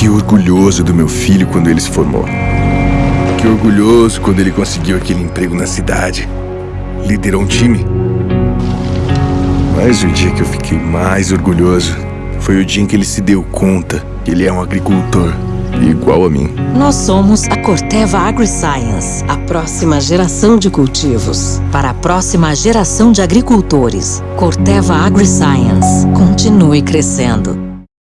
Fiquei orgulhoso do meu filho quando ele se formou. Fiquei orgulhoso quando ele conseguiu aquele emprego na cidade. Liderou um time. Mas o dia que eu fiquei mais orgulhoso foi o dia em que ele se deu conta que ele é um agricultor igual a mim. Nós somos a Corteva AgriScience, a próxima geração de cultivos. Para a próxima geração de agricultores, Corteva AgriScience. Continue crescendo.